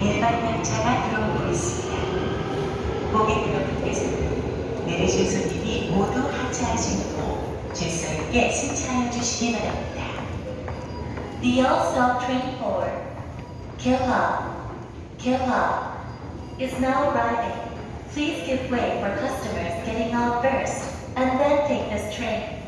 일반은 차가 들어오고 있습니다. 내리실 손님이 모두 승차해 주시기 바랍니다. The train for Kyoha, Kyoha is now arriving. Please give way for customers getting off first and then take this train.